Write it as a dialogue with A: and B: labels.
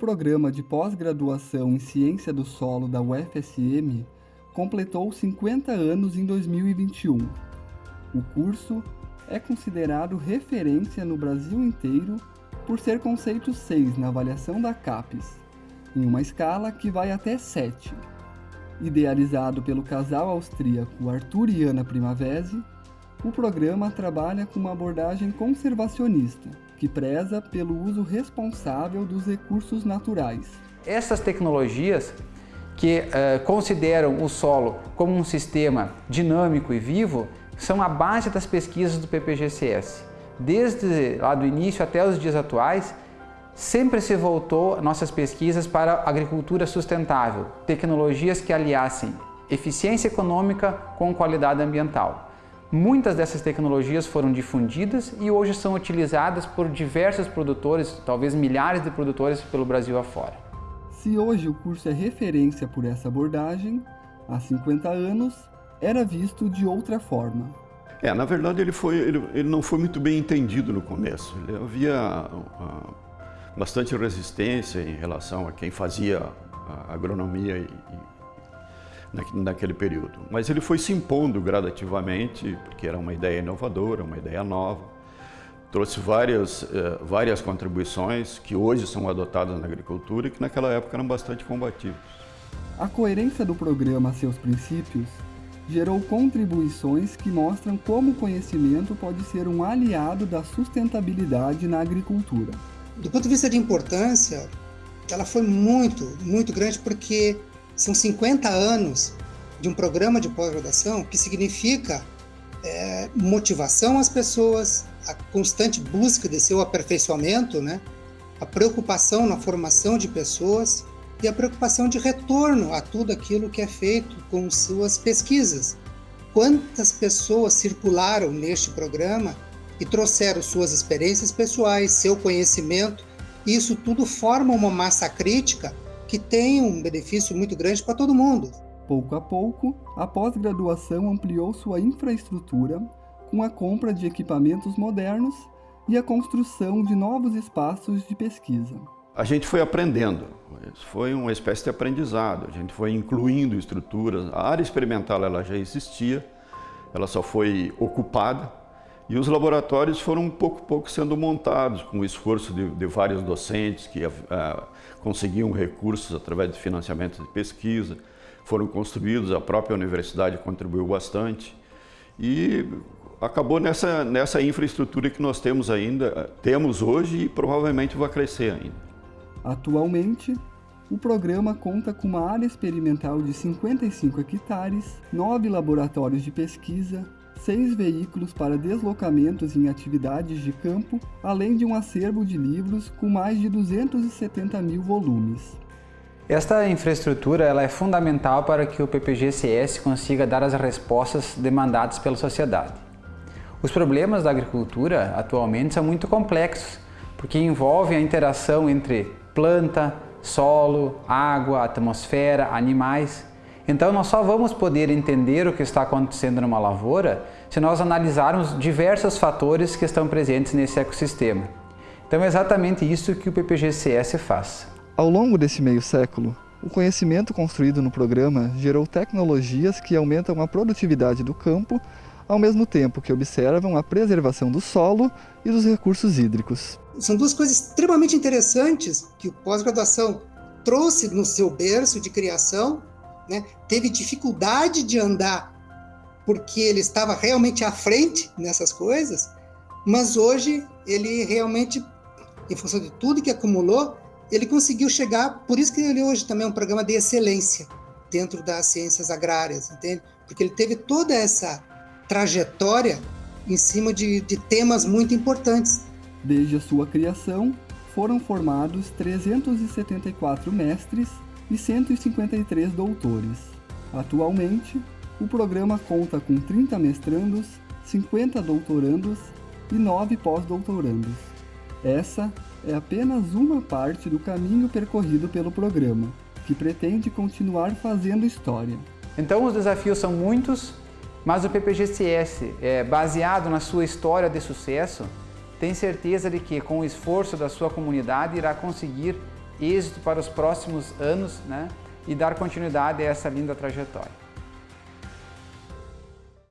A: programa de pós-graduação em Ciência do Solo da UFSM completou 50 anos em 2021. O curso é considerado referência no Brasil inteiro por ser conceito 6 na avaliação da CAPES, em uma escala que vai até 7. Idealizado pelo casal austríaco Arthur e Ana Primavesi, o programa trabalha com uma abordagem conservacionista, que preza pelo uso responsável dos recursos naturais.
B: Essas tecnologias que uh, consideram o solo como um sistema dinâmico e vivo são a base das pesquisas do PPGCS. Desde lá do início até os dias atuais, sempre se voltou nossas pesquisas para agricultura sustentável, tecnologias que aliassem eficiência econômica com qualidade ambiental. Muitas dessas tecnologias foram difundidas e hoje são utilizadas por diversos produtores, talvez milhares de produtores pelo Brasil afora.
A: Se hoje o curso é referência por essa abordagem, há 50 anos era visto de outra forma.
C: É, na verdade ele, foi, ele, ele não foi muito bem entendido no começo. Ele havia uh, bastante resistência em relação a quem fazia a agronomia e, naquele período. Mas ele foi se impondo gradativamente, porque era uma ideia inovadora, uma ideia nova. Trouxe várias, eh, várias contribuições que hoje são adotadas na agricultura e que naquela época eram bastante combativos.
A: A coerência do programa a seus princípios gerou contribuições que mostram como o conhecimento pode ser um aliado da sustentabilidade na agricultura.
D: Do ponto de vista de importância, ela foi muito, muito grande porque são 50 anos de um programa de pós-graduação que significa é, motivação às pessoas, a constante busca de seu aperfeiçoamento, né? a preocupação na formação de pessoas e a preocupação de retorno a tudo aquilo que é feito com suas pesquisas. Quantas pessoas circularam neste programa e trouxeram suas experiências pessoais, seu conhecimento, e isso tudo forma uma massa crítica que tem um benefício muito grande para todo mundo.
A: Pouco a pouco, a pós-graduação ampliou sua infraestrutura com a compra de equipamentos modernos e a construção de novos espaços de pesquisa.
C: A gente foi aprendendo, foi uma espécie de aprendizado, a gente foi incluindo estruturas, a área experimental ela já existia, ela só foi ocupada e os laboratórios foram pouco a pouco sendo montados com o esforço de, de vários docentes que uh, conseguiam recursos através de financiamento de pesquisa, foram construídos, a própria universidade contribuiu bastante e acabou nessa, nessa infraestrutura que nós temos ainda, temos hoje e provavelmente vai crescer ainda.
A: Atualmente, o programa conta com uma área experimental de 55 hectares, nove laboratórios de pesquisa, seis veículos para deslocamentos em atividades de campo, além de um acervo de livros com mais de 270 mil volumes.
B: Esta infraestrutura ela é fundamental para que o PPGCS consiga dar as respostas demandadas pela sociedade. Os problemas da agricultura atualmente são muito complexos, porque envolvem a interação entre planta, solo, água, atmosfera, animais então nós só vamos poder entender o que está acontecendo numa lavoura se nós analisarmos diversos fatores que estão presentes nesse ecossistema. Então é exatamente isso que o PPGCS faz.
A: Ao longo desse meio século, o conhecimento construído no programa gerou tecnologias que aumentam a produtividade do campo, ao mesmo tempo que observam a preservação do solo e dos recursos hídricos.
D: São duas coisas extremamente interessantes que o pós-graduação trouxe no seu berço de criação né, teve dificuldade de andar porque ele estava realmente à frente nessas coisas, mas hoje ele realmente, em função de tudo que acumulou, ele conseguiu chegar, por isso que ele hoje também é um programa de excelência dentro das ciências agrárias, entende? Porque ele teve toda essa trajetória em cima de, de temas muito importantes.
A: Desde a sua criação, foram formados 374 mestres e 153 doutores. Atualmente, o programa conta com 30 mestrandos, 50 doutorandos e 9 pós-doutorandos. Essa é apenas uma parte do caminho percorrido pelo programa, que pretende continuar fazendo história.
B: Então os desafios são muitos, mas o PPGCS, é, baseado na sua história de sucesso, tem certeza de que com o esforço da sua comunidade irá conseguir êxito para os próximos anos né, e dar continuidade a essa linda trajetória.